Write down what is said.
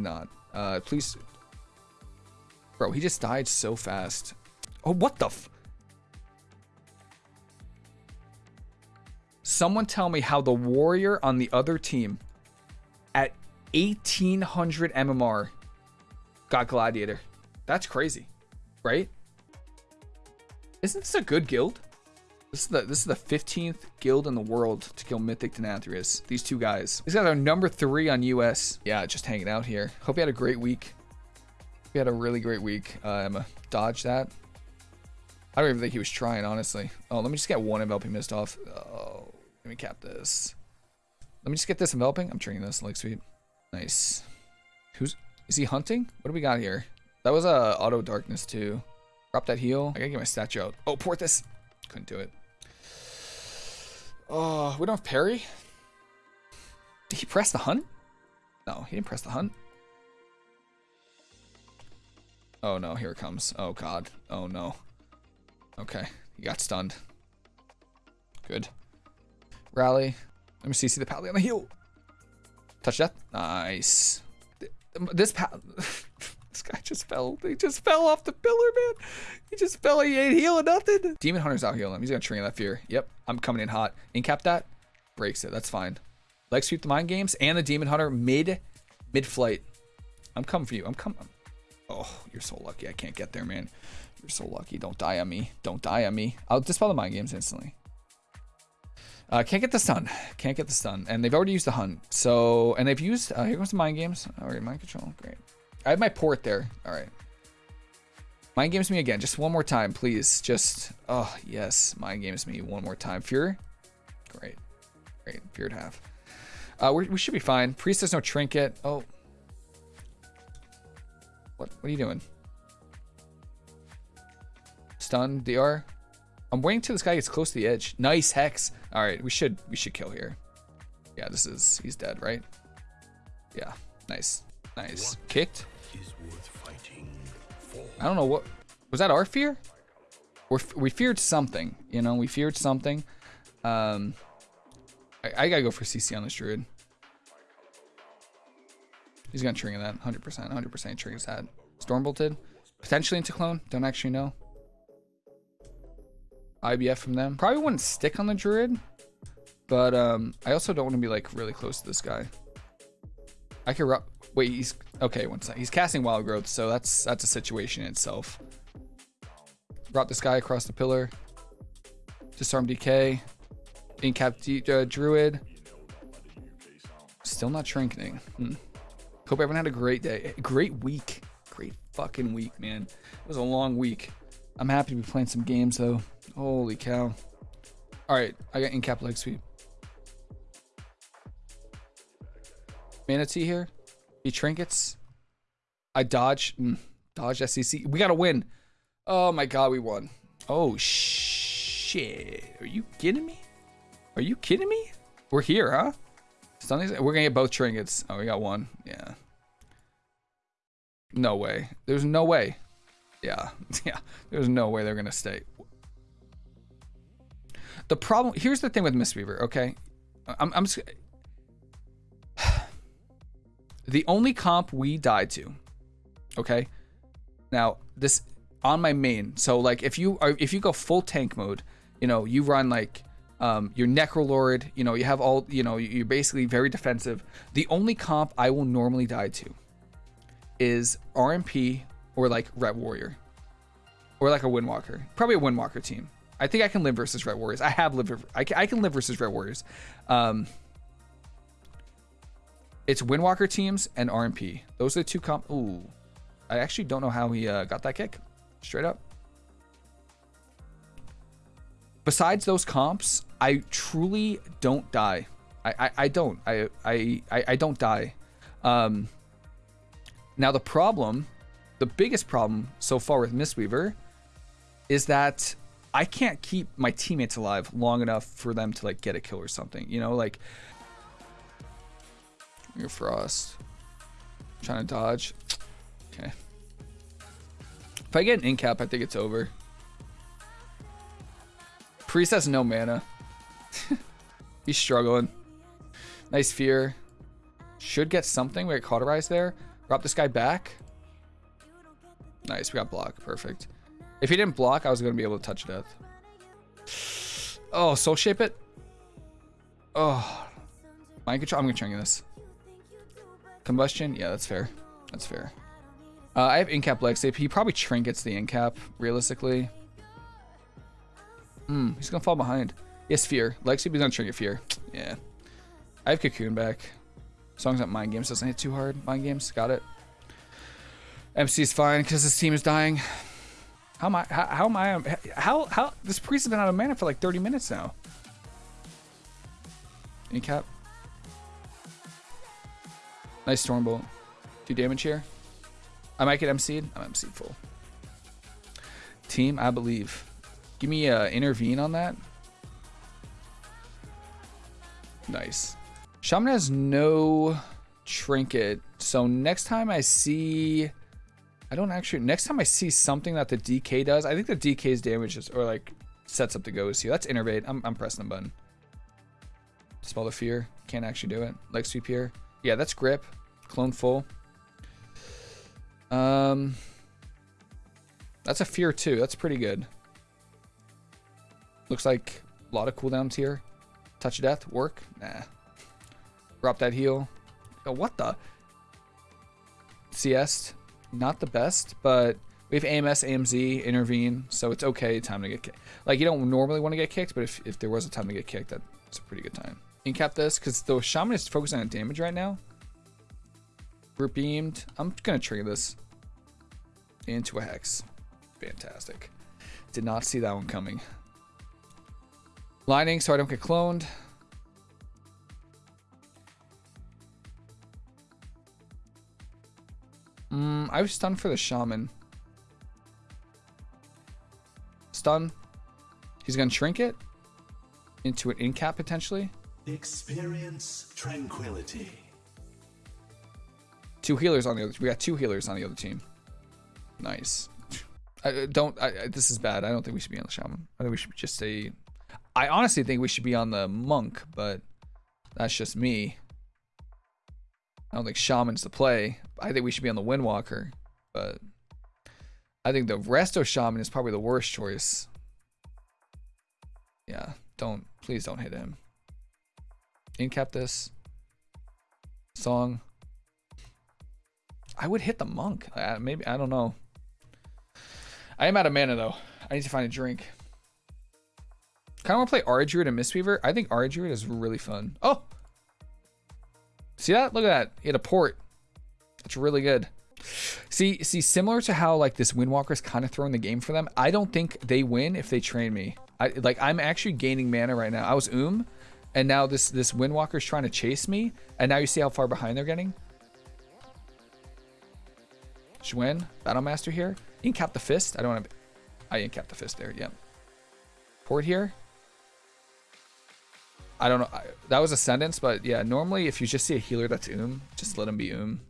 not. Uh, please. Bro, he just died so fast. Oh, what the Someone tell me how the warrior on the other team at 1800 MMR got gladiator. That's crazy, right? Isn't this a good guild? This is the this is the 15th guild in the world to kill Mythic Denathrius. These two guys. These guys are number three on US. Yeah, just hanging out here. Hope you had a great week. We had a really great week. Emma, dodge that. I don't even think he was trying, honestly. Oh, let me just get one enveloping mist off. Oh, let me cap this. Let me just get this enveloping. I'm trading this leg sweep. Nice. Who's is he hunting? What do we got here? That was a uh, auto darkness too. Drop that heal. I gotta get my statue out. Oh, port this. Couldn't do it. Oh, we don't have parry. Did he press the hunt? No, he didn't press the hunt. Oh no, here it comes. Oh god. Oh no. Okay, he got stunned. Good. Rally. Let me see, see the pally on the heel. Touch that. Nice. This pal. guy just fell. He just fell off the pillar, man. He just fell. He ain't healing nothing. Demon Hunter's out healing him. He's gonna trigger that fear. Yep, I'm coming in hot. Incap that. Breaks it. That's fine. Leg sweep the mind games and the Demon Hunter mid mid flight. I'm coming for you. I'm coming. Oh, you're so lucky. I can't get there, man. You're so lucky. Don't die on me. Don't die on me. I'll dispel the mind games instantly. Uh, can't get the stun. Can't get the stun. And they've already used the hunt. So, and they've used, uh, here comes the mind games. Right, mind control. Great. I have my port there. All right. Mind games me again. Just one more time, please. Just, oh, yes. Mind games me one more time. Fear? Great. Great. Fear Feared half. Uh, we should be fine. Priest has no trinket. Oh. What, what are you doing? Stun, DR. I'm waiting till this guy gets close to the edge. Nice hex. All right, we should we should kill here. Yeah, this is he's dead, right? Yeah, nice, nice. Kicked. I don't know what was that. Our fear? we we feared something. You know, we feared something. Um, I, I gotta go for CC on this druid. He's gonna trigger that 100%. 100% triggers that. Stormbolted. Potentially into clone. Don't actually know. IBF from them. Probably wouldn't stick on the Druid, but um, I also don't want to be like really close to this guy. I could wait. He's okay. One second. He's casting Wild Growth, so that's that's a situation in itself. Brought this guy across the pillar. Disarm DK. Incap uh, Druid. Still not shrinking. Hmm. Hope everyone had a great day. Great week. Great fucking week, man. It was a long week. I'm happy to be playing some games though. Holy cow. All right, I got incap leg sweep. Mana Tea here. He trinkets. I dodge. Mm, dodge SEC. We got to win. Oh my god, we won. Oh shit. Are you kidding me? Are you kidding me? We're here, huh? We're gonna get both trinkets. Oh, we got one. Yeah. No way. There's no way. Yeah. Yeah. There's no way they're gonna stay. The problem here's the thing with Mistweaver, okay? I'm, I'm just, the only comp we died to, okay? Now this on my main. So like if you are if you go full tank mode, you know you run like um, your Necrolord, you know you have all you know you're basically very defensive. The only comp I will normally die to is RMP or like Red Warrior or like a Windwalker, probably a Windwalker team. I think I can live versus Red Warriors. I have lived. I can, I can live versus Red Warriors. Um, it's Windwalker teams and RMP. Those are the two comp. Ooh, I actually don't know how he uh, got that kick. Straight up. Besides those comps, I truly don't die. I, I, I don't. I, I, I don't die. Um, now the problem, the biggest problem so far with Mistweaver is that I can't keep my teammates alive long enough for them to like get a kill or something. You know, like your frost. Trying to dodge. Okay. If I get an incap, I think it's over. Priest has no mana. He's struggling. Nice fear. Should get something. We got cauterized there. Drop this guy back. Nice, we got block. Perfect. If he didn't block, I was going to be able to touch death. Oh, soul shape it. Oh. Mind control. I'm going to try this. Combustion. Yeah, that's fair. That's fair. Uh, I have incap leg save. He probably trinkets the incap, realistically. Hmm, he's to fall behind. Yes, fear. Leg save, he's to trinket fear. Yeah. I have cocoon back. As that mind games doesn't hit too hard. Mind games. Got it. MC is fine because his team is dying. How am I? How, how am I? How how? This priest has been out of mana for like 30 minutes now. Any cap? Nice Stormbolt. Do damage here. I might get MC'd. I'm MC'd full. Team, I believe. Give me a uh, intervene on that. Nice. Shaman has no trinket. So next time I see I don't actually. Next time I see something that the DK does, I think the DK's damage is, or like sets up the ghost here. That's innervate. I'm, I'm pressing the button. Spell the fear. Can't actually do it. Leg sweep here. Yeah, that's grip. Clone full. Um, that's a fear too. That's pretty good. Looks like a lot of cooldowns here. Touch of death work. Nah. Drop that heal. Oh, what the? CS not the best, but we have AMS, AMZ, intervene, so it's okay time to get kicked. Like, you don't normally want to get kicked, but if, if there was a time to get kicked, that's a pretty good time. Incap this, because the Shaman is focusing on damage right now. Beamed. I'm going to trigger this into a Hex. Fantastic. Did not see that one coming. Lining so I don't get cloned. Mm, I was stunned for the shaman. Stun. He's gonna shrink it into an incap potentially. Experience tranquility. Two healers on the other. We got two healers on the other team. Nice. I uh, don't. I, this is bad. I don't think we should be on the shaman. I think we should just say. I honestly think we should be on the monk, but that's just me. I don't think Shaman's the play. I think we should be on the Windwalker, but I think the Resto Shaman is probably the worst choice. Yeah, don't, please don't hit him. Incap this. Song. I would hit the monk. Uh, maybe, I don't know. I am out of mana though. I need to find a drink. Kind of want to play Aura Druid and Mistweaver. I think Aura Druid is really fun. Oh, See that? Look at that. He had a port. It's really good. See, see, similar to how like this Windwalker is kind of throwing the game for them. I don't think they win if they train me. I like I'm actually gaining mana right now. I was Oom, and now this this Windwalker is trying to chase me, and now you see how far behind they're getting. Shwen, Battlemaster here. Incap the fist. I don't want to. I incap the fist there. Yep. Port here. I don't know. I, that was a sentence, but yeah, normally if you just see a healer that's Oom, just let him be Oom.